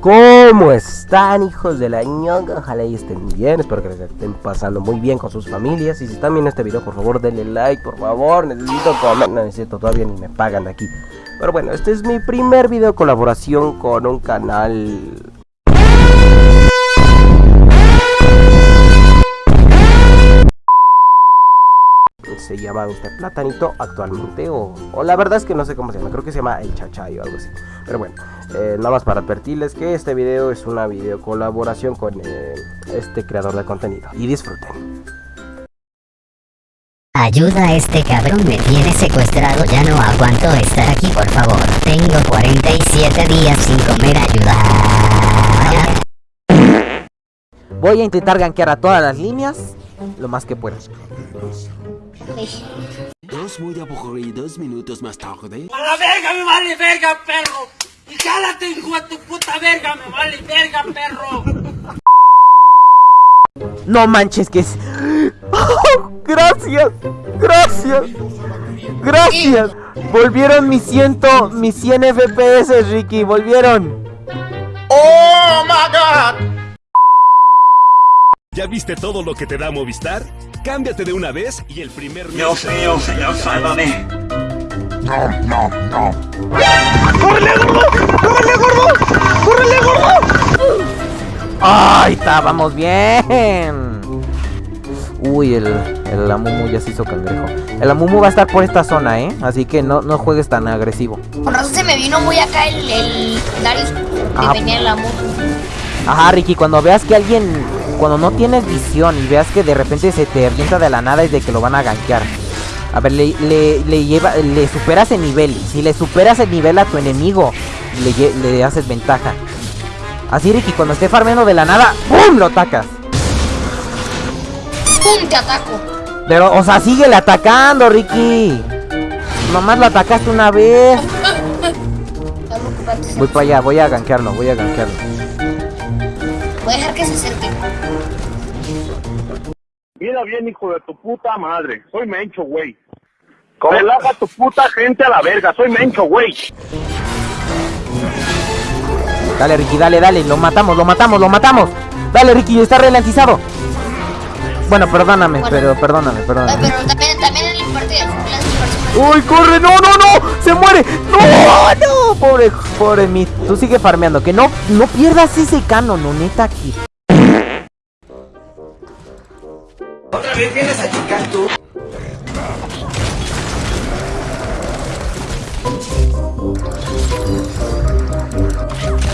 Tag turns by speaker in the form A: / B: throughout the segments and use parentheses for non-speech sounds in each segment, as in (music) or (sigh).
A: ¿Cómo están hijos de la ñonga? Ojalá y estén bien, espero que les estén pasando muy bien con sus familias. Y si están viendo este video, por favor denle like, por favor. Necesito comer, no necesito, todavía ni me pagan de aquí. Pero bueno, este es mi primer video colaboración con un canal. Se llama este platanito actualmente o, o, la verdad es que no sé cómo se llama, creo que se llama el chachay o algo así. Pero bueno, eh, nada más para advertirles que este video es una video colaboración con eh, este creador de contenido y disfruten.
B: Ayuda a este cabrón, me tiene secuestrado, ya no aguanto estar aquí, por favor. Tengo 47 días sin comer, ayuda.
A: Voy a intentar gankear a todas las líneas lo más que pueda.
C: Dos muy aburridos minutos más tarde.
D: ¡A la verga, me vale verga, perro! ¡Y cállate, hijo de tu puta verga, me vale verga, perro!
A: No manches que es... ¡Oh, gracias, gracias, gracias. Volvieron mis ciento, mis 100 FPS, Ricky, volvieron.
D: ¡Oh, my God!
E: ¿Ya viste todo lo que te da Movistar? Cámbiate de una vez y el primer mes...
D: Dios mío, señor, sálvame.
E: No, no, no.
A: ¡Córrele, gordo! ¡Córrele, gordo! ¡Córrele, gordo! ¡Ay, estábamos bien! Uy, el, el Amumu ya se hizo cangrejo. El Amumu va a estar por esta zona, ¿eh? Así que no, no juegues tan agresivo.
F: Con razón se me vino muy acá el, el Darius que tenía el Amumu.
A: Ajá, Ricky, cuando veas que alguien... Cuando no tienes visión y veas que de repente se te avienta de la nada es de que lo van a gankear. A ver, le, le, le lleva, le superas el nivel. Si le superas el nivel a tu enemigo, le, le haces ventaja. Así, Ricky, cuando esté farmeando de la nada, ¡pum! Lo atacas.
F: ¡Pum! Te ataco.
A: Pero, o sea, síguele atacando, Ricky. Nomás lo atacaste una vez. (laughs) Voy para allá, voy a gankearlo, voy a gankearlo.
F: Voy a dejar que se.
G: Mira bien, hijo de tu puta madre. Soy Mencho, güey. Relaja tu puta gente a la verga. Soy Mencho, güey.
A: Dale, Ricky, dale, dale. Lo matamos, lo matamos, lo matamos. Dale, Ricky, está ralentizado. Bueno, perdóname,
F: Bueno.
A: pero perdóname,
F: Ay,
A: perdóname.
F: pero también, también en el.
A: ¡Uy, corre! ¡No, no, no! ¡Se muere! ¡No, no! Pobre, pobre mi. Tú sigue farmeando. Que no, no pierdas ese canon, no, neta, aquí.
D: ¿Otra vez vienes a chicar tú?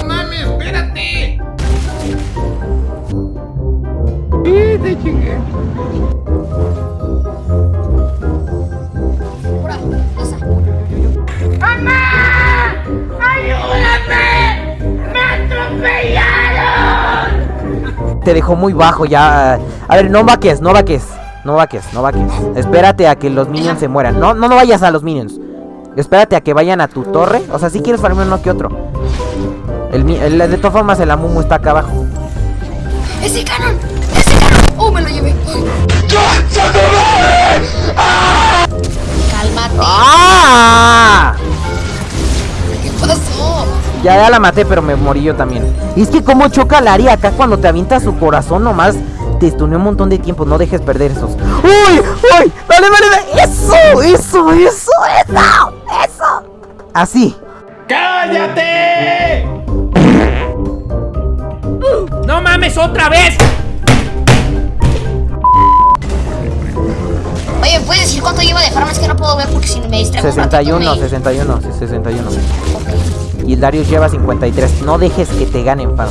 D: ¡Mami, espérate!
F: Pura,
A: Te dejó muy bajo ya. A ver, no vaques, no vaques. No vaques, no vaques. Espérate a que los minions se mueran. No, no, no vayas a los minions. Espérate a que vayan a tu torre. O sea, si quieres farmear uno que otro. El, mi- el- de todas formas, el Amumu está acá abajo.
F: ¡Ese canon! ¡Ese canon! ¡Oh, me lo llevé! ¡Cálmate!
A: ¡Ah! Ya, ya la maté, pero me morí yo también. Y es que como choca la área acá cuando te avienta su corazón nomás. Te estuneó un montón de tiempo, no dejes perder esos. ¡Uy! ¡Uy! ¡Dale, dale, dale! ¡Eso! ¡Eso! ¡Eso! ¡Eso! ¡Eso! Así.
D: ¡Cállate! ¡No mames, otra vez!
F: Oye, ¿puedes decir cuánto lleva de farm? Es que no puedo ver porque si me distraigo. un ratito,
A: 61,
F: me-
A: 61, sí, 61. Y el Darius lleva 53. No dejes que te ganen, farm.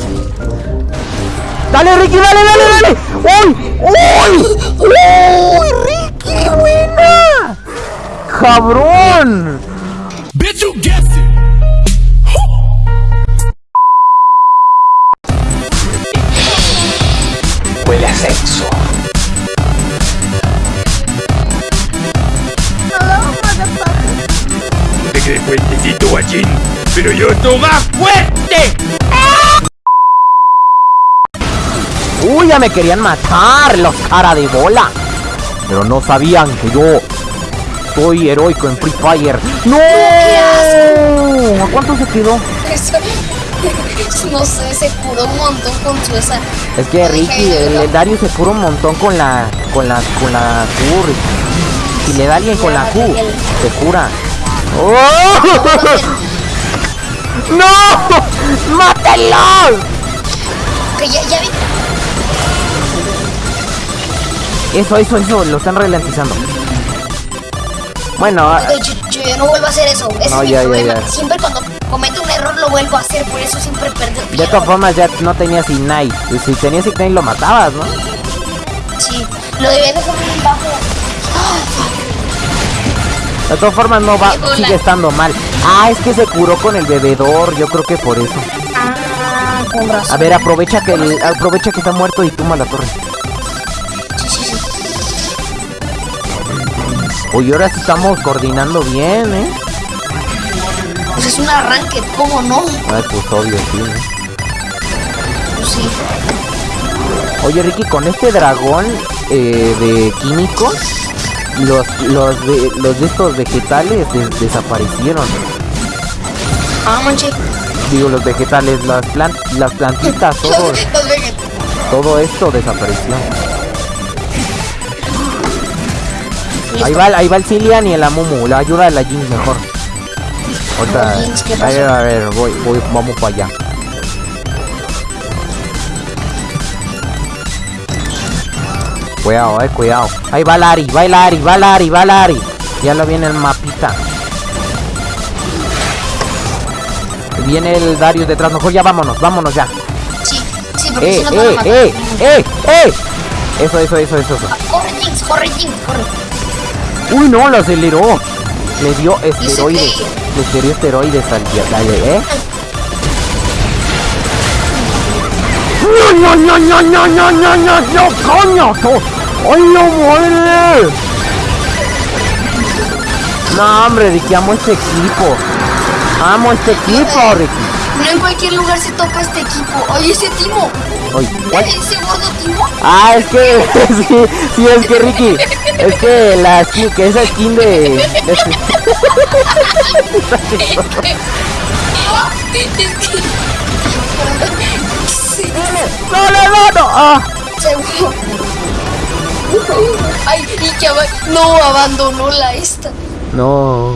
A: ¡Dale, Ricky! ¡Dale, dale, dale! ¡Uy! ¡Uy! ¡Uy! ¡Ricky! ¡Buena! ¡Cabrón!
E: Bitch, you guessed it.
D: Huele a sexo.
E: Te crees guachín. Pero yo estoy más fuerte.
A: ¡Uy! Ya me querían matar los cara de bola. Pero no sabían que yo soy heroico en Free Fire. ¡No! ¿A cuánto se quedó?
F: No sé, se curó un montón con su esa.
A: Es que Ricky, el, el Darius se cura un montón con la con la con la Q. Ricky. Si le da alguien con la Q, se cura. ¡Oh! ¡No! ¡Mátelo!
F: Que ya, ya vi.
A: Eso, eso, eso, lo están ralentizando. Bueno, ah,
F: Yo, yo ya no vuelvo a hacer eso. Ese
A: No,
F: es
A: ya, ya,
F: problema.
A: ya.
F: Siempre cuando cometo un error lo vuelvo a hacer, por eso siempre pierdo.
A: de todas formas ya no tenías Ignite. Y Si tenías Ignite lo matabas, ¿no?
F: Sí, lo debía dejar bien bajo.
A: De todas formas no va, sigue estando mal. Ah, es que se curó con el bebedor, yo creo que por eso.
F: Ah, con razón.
A: A ver, aprovecha que el- aprovecha que está muerto y tumba la torre.
F: Sí, sí, sí.
A: Oye, ahora sí estamos coordinando bien, ¿eh?
F: Pues es un arranque, ¿cómo no?
A: Ay, pues obvio, sí, ¿no?
F: Pues sí.
A: Oye, Ricky, con este dragón eh, de químicos, los, los, de, los de estos vegetales des- desaparecieron.
F: Ah, manche.
A: Digo, los vegetales, las, plan las plantitas, (laughs) todo, todo esto desapareció. Ahí va, ahí va el Cillian y el Amumu, la ayuda de la Jinx mejor.
F: ¿qué
A: a ver, a ver, voy, voy, vamos para allá. Cuidado, eh, cuidado. Ahí va Lari, va Lari, va Lari, va Lari. Ya lo viene el mapita. Viene el Darius detrás, mejor ya vámonos, vámonos ya.
F: Sí, sí, porque
A: Eh,
F: si
A: eh,
F: matar.
A: eh, eh, eh. Eso, eso, eso, eso, eso.
F: Corre, Jinx, corre, Jinx, corre.
A: Uy, no, lo aceleró. Le dio esteroides. Le dio esteroides al día, ¿eh? (laughs) No, no, no, no, no, no, no, no, coño. ¡Ay, no muere! No, hombre, Ricky, amo este equipo. Amo este equipo, Ricky.
F: No en cualquier lugar se topa este equipo. Oye, ese Timo.
A: Oye.
F: Ese gordo Timo.
A: Ah, es que, (laughs) sí, sí, es que Ricky, es que la skin, que esa skin de... de- (laughs) (laughs) ¡No, no, no, no! ¡Ah!
F: Ay, y que aba- no abandonó la esta.
A: No.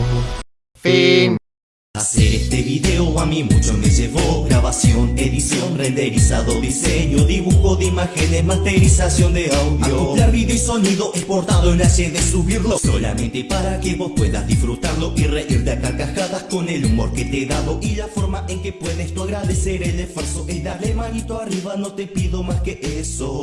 H: Hacer este video a mí mucho me llevó. Grabación, edición, renderizado, diseño Dibujo de imágenes, masterización de audio. Acoplar video y sonido, exportado en HD, subirlo Solamente para que vos puedas disfrutarlo Y reírte a carcajadas con el humor que te he dado Y la forma en que puedes tú agradecer el esfuerzo Es darle manito arriba, no te pido más que eso